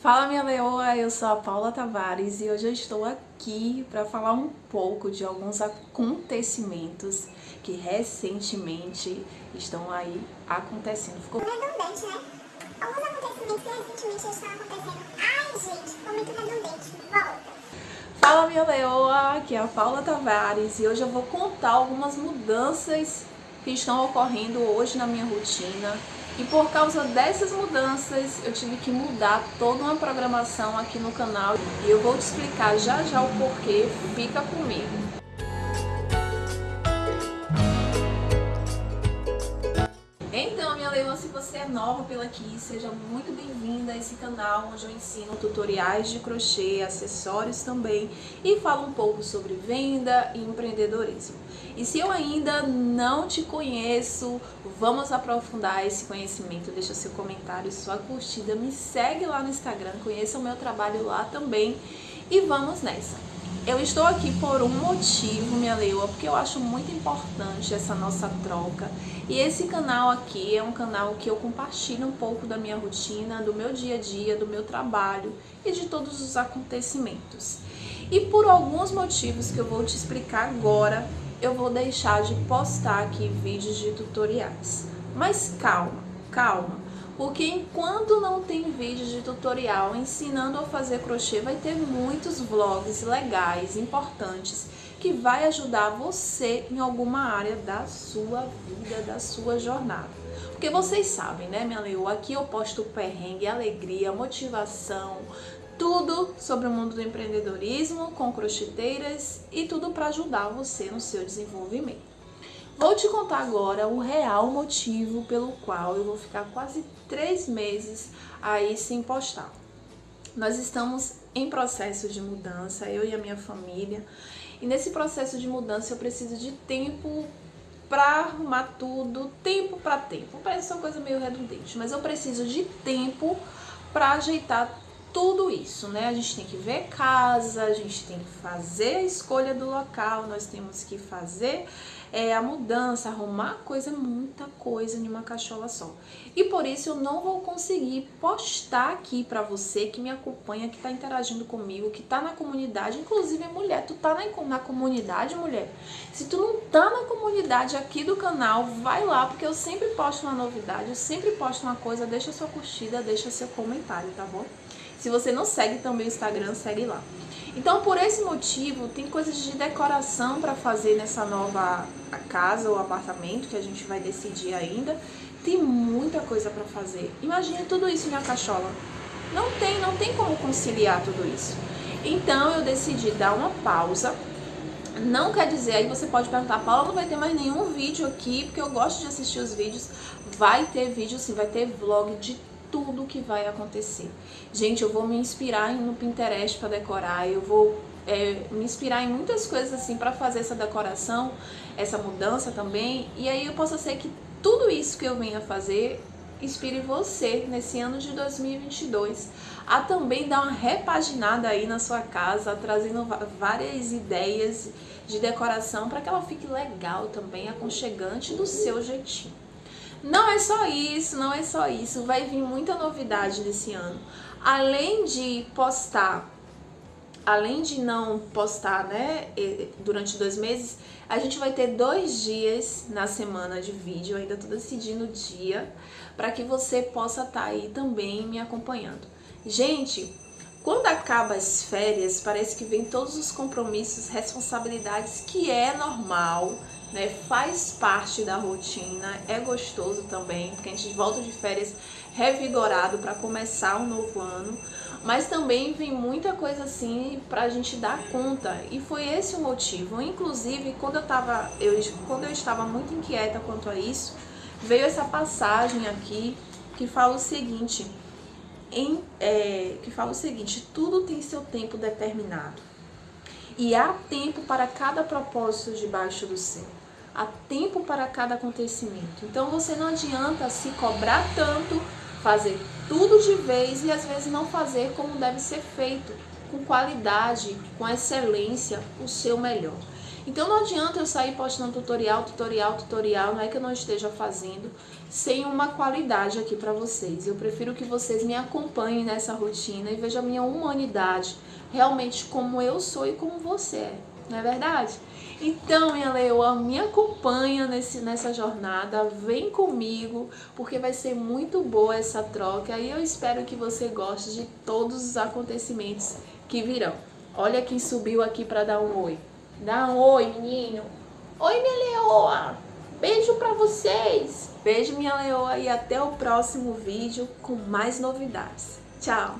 Fala minha leoa, eu sou a Paula Tavares e hoje eu estou aqui para falar um pouco de alguns acontecimentos que recentemente estão aí acontecendo. Ficou redundante, né? Alguns acontecimentos que recentemente estão acontecendo. Ai, gente, ficou muito redundante. Volta. Fala minha leoa, aqui é a Paula Tavares e hoje eu vou contar algumas mudanças que estão ocorrendo hoje na minha rotina e por causa dessas mudanças, eu tive que mudar toda uma programação aqui no canal e eu vou te explicar já já o porquê. Fica comigo. Nova pela aqui, seja muito bem-vinda a esse canal onde eu ensino tutoriais de crochê, acessórios também e falo um pouco sobre venda e empreendedorismo. E se eu ainda não te conheço, vamos aprofundar esse conhecimento, deixa seu comentário, sua curtida, me segue lá no Instagram, conheça o meu trabalho lá também e vamos nessa! Eu estou aqui por um motivo, minha leoa, porque eu acho muito importante essa nossa troca. E esse canal aqui é um canal que eu compartilho um pouco da minha rotina, do meu dia a dia, do meu trabalho e de todos os acontecimentos. E por alguns motivos que eu vou te explicar agora, eu vou deixar de postar aqui vídeos de tutoriais. Mas calma, calma porque enquanto não tem vídeo de tutorial ensinando a fazer crochê, vai ter muitos vlogs legais, importantes, que vai ajudar você em alguma área da sua vida, da sua jornada. Porque vocês sabem, né, minha leoa, aqui eu posto perrengue, alegria, motivação, tudo sobre o mundo do empreendedorismo, com crocheteiras e tudo para ajudar você no seu desenvolvimento. Vou te contar agora o real motivo pelo qual eu vou ficar quase três meses aí sem postar. Nós estamos em processo de mudança, eu e a minha família, e nesse processo de mudança eu preciso de tempo para arrumar tudo, tempo para tempo. Parece uma coisa meio redundante, mas eu preciso de tempo para ajeitar tudo isso, né? A gente tem que ver casa, a gente tem que fazer a escolha do local, nós temos que fazer é, a mudança, arrumar coisa, muita coisa em uma cachola só. E por isso eu não vou conseguir postar aqui pra você que me acompanha, que tá interagindo comigo, que tá na comunidade, inclusive mulher, tu tá na, na comunidade, mulher? Se tu não tá na comunidade aqui do canal, vai lá, porque eu sempre posto uma novidade, eu sempre posto uma coisa, deixa sua curtida, deixa seu comentário, tá bom? Se você não segue também o Instagram, segue lá. Então, por esse motivo, tem coisas de decoração para fazer nessa nova casa ou apartamento que a gente vai decidir ainda. Tem muita coisa para fazer. Imagine tudo isso em uma cachola. Não tem, não tem como conciliar tudo isso. Então, eu decidi dar uma pausa. Não quer dizer, aí você pode perguntar, Paula, não vai ter mais nenhum vídeo aqui, porque eu gosto de assistir os vídeos. Vai ter vídeo sim, vai ter vlog de tudo que vai acontecer. Gente, eu vou me inspirar no Pinterest para decorar, eu vou é, me inspirar em muitas coisas assim para fazer essa decoração, essa mudança também. E aí eu posso ser que tudo isso que eu venha fazer inspire você nesse ano de 2022 a também dar uma repaginada aí na sua casa, trazendo várias ideias de decoração para que ela fique legal também, aconchegante do seu jeitinho. Não é só isso, não é só isso. Vai vir muita novidade nesse ano. Além de postar, além de não postar, né, durante dois meses, a gente vai ter dois dias na semana de vídeo. Ainda tô decidindo o dia para que você possa estar tá aí também me acompanhando. Gente, quando acaba as férias, parece que vem todos os compromissos, responsabilidades, que é normal, né? Faz parte da rotina, é gostoso também, porque a gente volta de férias revigorado para começar um novo ano, mas também vem muita coisa assim para a gente dar conta, e foi esse o motivo. Inclusive, quando eu, tava, eu, quando eu estava muito inquieta quanto a isso, veio essa passagem aqui que fala o seguinte, em, é, que fala o seguinte, tudo tem seu tempo determinado, e há tempo para cada propósito debaixo do céu há tempo para cada acontecimento. Então você não adianta se cobrar tanto, fazer tudo de vez e às vezes não fazer como deve ser feito, com qualidade, com excelência, o seu melhor. Então não adianta eu sair postando tutorial, tutorial, tutorial, não é que eu não esteja fazendo sem uma qualidade aqui para vocês. Eu prefiro que vocês me acompanhem nessa rotina e vejam a minha humanidade, realmente como eu sou e como você é, não é verdade? Então, minha leoa, me acompanha nesse, nessa jornada, vem comigo, porque vai ser muito boa essa troca e eu espero que você goste de todos os acontecimentos que virão. Olha quem subiu aqui para dar um oi. Dá um oi, menino. Oi, minha leoa. Beijo para vocês. Beijo, minha leoa, e até o próximo vídeo com mais novidades. Tchau.